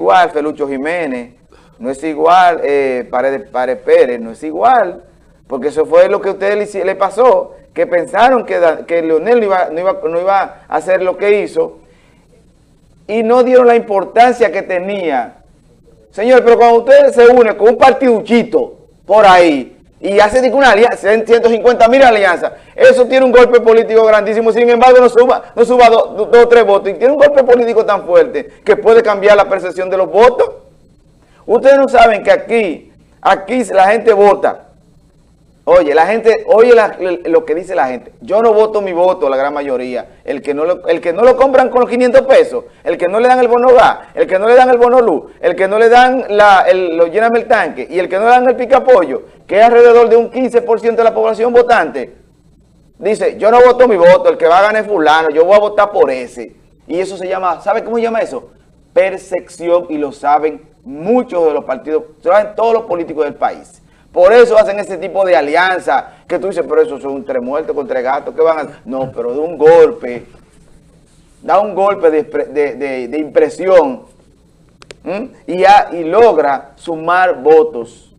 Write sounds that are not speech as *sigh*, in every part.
igual Felucho Jiménez, no es igual eh, Paredes, Pérez, no es igual, porque eso fue lo que a ustedes le, pasó, que pensaron que, que Leonel no iba, no, iba, no iba a hacer lo que hizo y no dieron la importancia que tenía. Señor, pero cuando ustedes se unen con un partiduchito por ahí, y hace una alianza, 150 mil alianzas. Eso tiene un golpe político grandísimo, sin embargo no suba, no suba dos o tres votos. Y tiene un golpe político tan fuerte que puede cambiar la percepción de los votos. Ustedes no saben que aquí, aquí la gente vota Oye, la gente, oye lo que dice la gente. Yo no voto mi voto, la gran mayoría. El que no lo, el que no lo compran con los 500 pesos, el que no le dan el bono gas, el que no le dan el bono luz, el que no le dan la, lo el tanque y el que no le dan el picapollo, que es alrededor de un 15% de la población votante, dice, yo no voto mi voto, el que va a ganar es fulano, yo voy a votar por ese. Y eso se llama, ¿sabe cómo se llama eso? Percepción y lo saben muchos de los partidos, lo saben todos los políticos del país. Por eso hacen ese tipo de alianza, que tú dices, pero eso son tres muertos con tres gatos, ¿qué van a No, pero de un golpe, da un golpe de, impresión y, y logra sumar votos,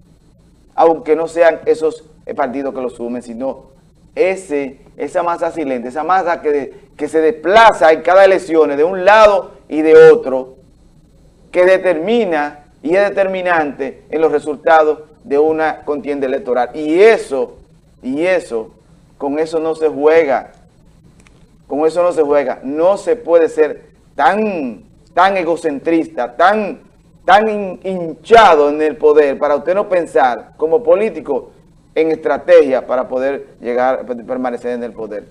aunque no sean esos partidos que lo sumen, sino ese, esa masa silente, esa masa que, que se desplaza en cada elección de un lado y de otro, que determina y es determinante en los resultados de una contienda electoral. Y eso, y eso, con eso no se juega. Con eso no se juega. No se puede ser tan, tan egocentrista, tan, tan hinchado en el poder para usted no pensar como político en estrategia para poder llegar, permanecer en el poder.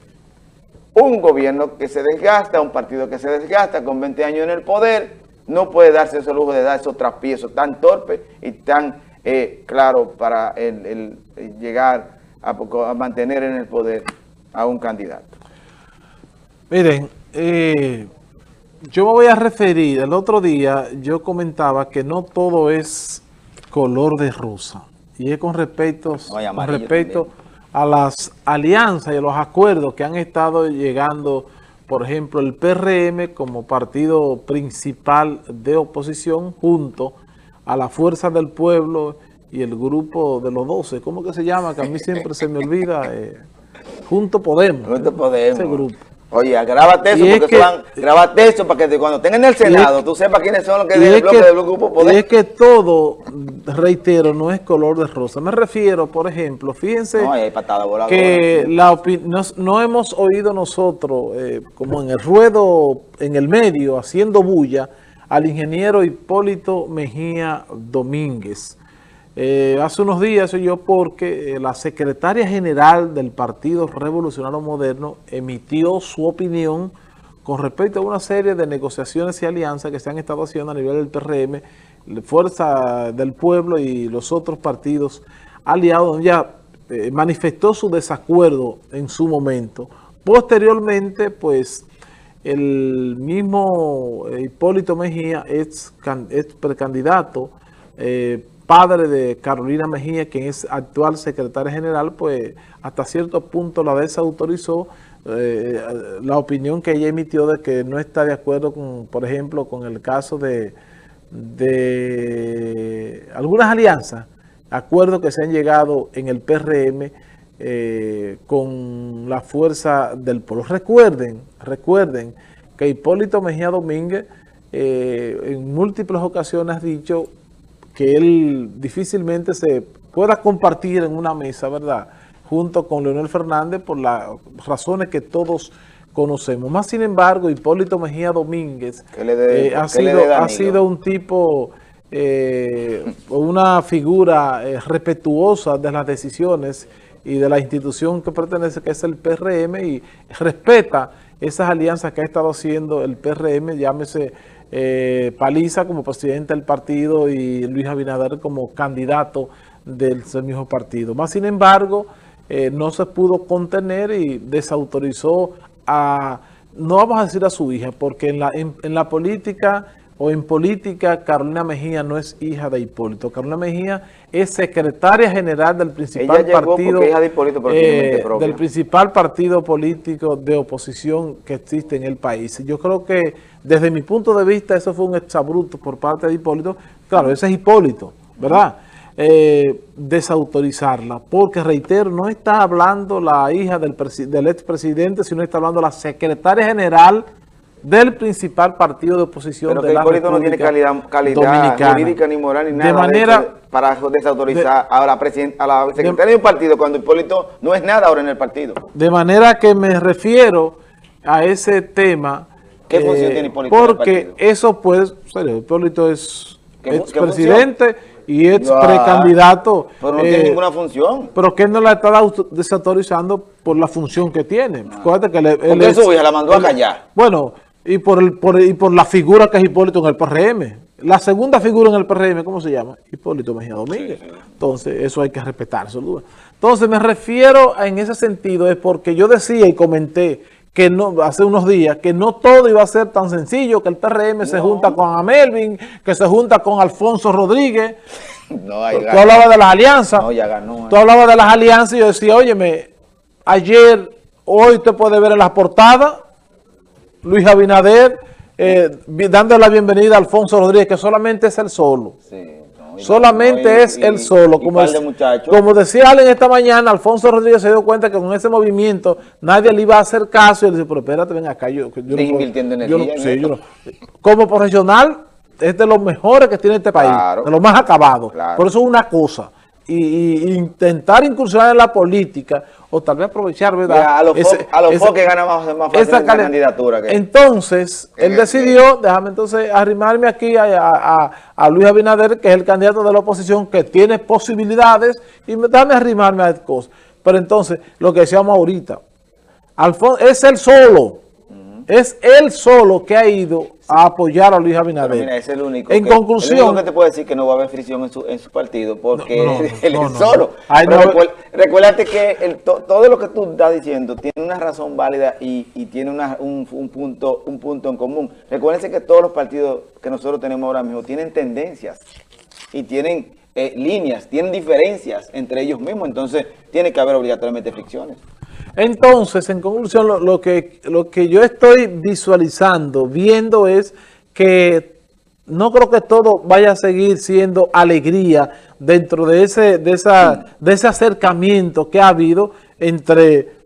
Un gobierno que se desgasta, un partido que se desgasta con 20 años en el poder, no puede darse ese lujo de dar esos traspiezos tan torpes y tan eh, claro para el, llegar a, mantener en el poder a un candidato. Miren, eh, yo me voy a referir, el otro día yo comentaba que no todo es color de rosa. Y es con respecto, con respecto a las alianzas y a los acuerdos que han estado llegando, por ejemplo, el PRM como partido principal de oposición junto a la fuerza del pueblo y el grupo de los 12, ¿cómo que se llama? Que a mí siempre se me olvida. Eh, Junto Podemos. Junto Podemos. Ese grupo. Oye, grábate eso, porque grábate eso para que cuando estén en el Senado tú sepas quiénes son los que del bloque del grupo Podemos. Y es que todo, reitero, no es color de rosa. Me refiero, por ejemplo, fíjense que la no, no, hemos oído nosotros, eh, como en el ruedo, en el medio, haciendo bulla, al ingeniero Hipólito Mejía Domínguez. Eh, hace unos días yo porque eh, la secretaria general del Partido Revolucionario Moderno emitió su opinión con respecto a una serie de negociaciones y alianzas que se han estado haciendo a nivel del PRM, Fuerza del Pueblo y los otros partidos aliados, ya eh, manifestó su desacuerdo en su momento. Posteriormente, pues, el mismo eh, Hipólito Mejía, ex, precandidato, padre de Carolina Mejía, quien es actual secretaria general, pues hasta cierto punto la desautorizó eh, la opinión que ella emitió de que no está de acuerdo con, por ejemplo, con el caso de, de algunas alianzas, acuerdos que se han llegado en el PRM, eh, con la fuerza del pueblo. Recuerden, recuerden que Hipólito Mejía Domínguez eh, en múltiples ocasiones ha dicho que él difícilmente se pueda compartir en una mesa, ¿verdad?, junto con Leonel Fernández por las razones que todos conocemos. Más sin embargo, Hipólito Mejía Domínguez eh, ha, sido, ha sido un tipo, una figura respetuosa de las decisiones y de la institución que pertenece, que es el PRM, y respeta esas alianzas que ha estado haciendo el PRM, llámese eh, Paliza como presidente del partido y Luis Abinader como candidato del mismo partido. Más sin embargo, eh, no se pudo contener y desautorizó a, no vamos a decir a su hija, porque en la, en la política o en política, Carolina Mejía no es hija de Hipólito. Carolina Mejía es secretaria general del principal partido eh, del principal partido político de oposición que existe en el país. Yo creo que desde mi punto de vista eso fue un exabruto por parte de Hipólito. Claro, ese es Hipólito, ¿verdad? Eh, desautorizarla, porque reitero, no está hablando la hija del, del expresidente, sino está hablando la secretaria general del principal partido de oposición Pero de la República no tiene calidad, calidad jurídica ni moral ni nada de manera, para desautorizar a, la a la secretaria de, un partido cuando Hipólito no es nada ahora en el partido. De manera que me refiero a ese tema ¿Qué eh, función tiene Hipólito Porque eso puede, serio, Hipólito es expresidente y es precandidato. Pero no tiene eh, ninguna función. Pero que no la está desautorizando por la función que tiene. Ah. que le, él eso la mandó a callar. Bueno, y por, el, por, y por la figura que es Hipólito en el PRM. La segunda figura en el PRM, ¿cómo se llama? Hipólito Mejía Domínguez. Entonces, eso hay que respetar, duda. Entonces, me refiero en ese sentido, es porque yo decía y comenté que no hace unos días, que no todo iba a ser tan sencillo, que el PRM se junta con Amelvin, que se junta con Alfonso Rodríguez. No, Tú hablabas de las alianzas. No, ya ganó. Tú hablabas de las alianzas y yo decía, óyeme, ayer, hoy te puede ver en las portadas, Luis Abinader, eh, dando la bienvenida a Alfonso Rodríguez, que solamente es el solo. solamente es el solo. Como, como decía Allen esta mañana, Alfonso Rodríguez se dio cuenta que con ese movimiento nadie le iba a hacer caso. Y él dice, pero espérate, ven acá. Yo, yo no, invirtiendo energía. como profesional, es de los mejores que tiene este país, de los más acabados. Por eso es una cosa y, intentar incursionar en la política o tal vez aprovechar, ¿verdad? a los que ganan más, más fácil esa candidatura. entonces, él decidió, déjame entonces arrimarme aquí a, Luis Abinader, que es el candidato de la oposición, que tiene posibilidades, y déjame arrimarme a cosas. Pero entonces, lo que decíamos ahorita, Alfonso, es el solo, es él solo que ha ido a apoyar a Luis Abinader. mira, es el único. En conclusión. El único que te puede decir que no va a haber fricción en su, en su partido porque él es solo. recuérdate que todo lo que tú estás diciendo tiene una razón válida y, tiene un, punto, un punto en común. Recuérdense que todos los partidos que nosotros tenemos ahora mismo tienen tendencias y tienen eh, líneas, tienen diferencias entre ellos mismos. Entonces, tiene que haber obligatoriamente fricciones. Entonces, en conclusión, lo, que, lo que yo estoy visualizando, viendo es que no creo que todo vaya a seguir siendo alegría dentro de ese, de esa, de ese acercamiento que ha habido entre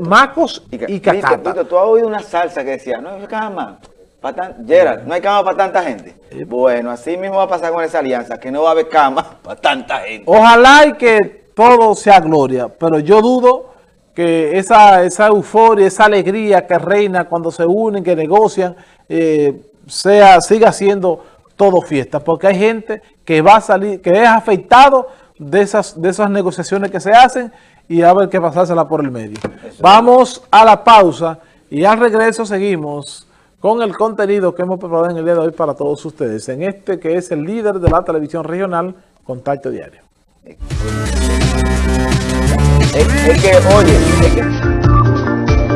Macos y, Cacata. tú has oído una salsa que decía, no hay cama, para Gerald, no hay cama para tanta gente. Bueno, así mismo va a pasar con esa alianza, que no va a haber cama *laughs* para tanta gente. Ojalá y que todo sea gloria, pero yo dudo que esa, esa euforia, esa alegría que reina cuando se unen, que negocian, eh, sea, siga siendo todo fiesta, porque hay gente que va a salir, que es afectado de esas, de esas negociaciones que se hacen y a ver qué pasársela por el medio. Vamos a la pausa y al regreso seguimos con el contenido que hemos preparado en el día de hoy para todos ustedes, en este que es el líder de la televisión regional, Contacto Diario. Es, que, oye, es que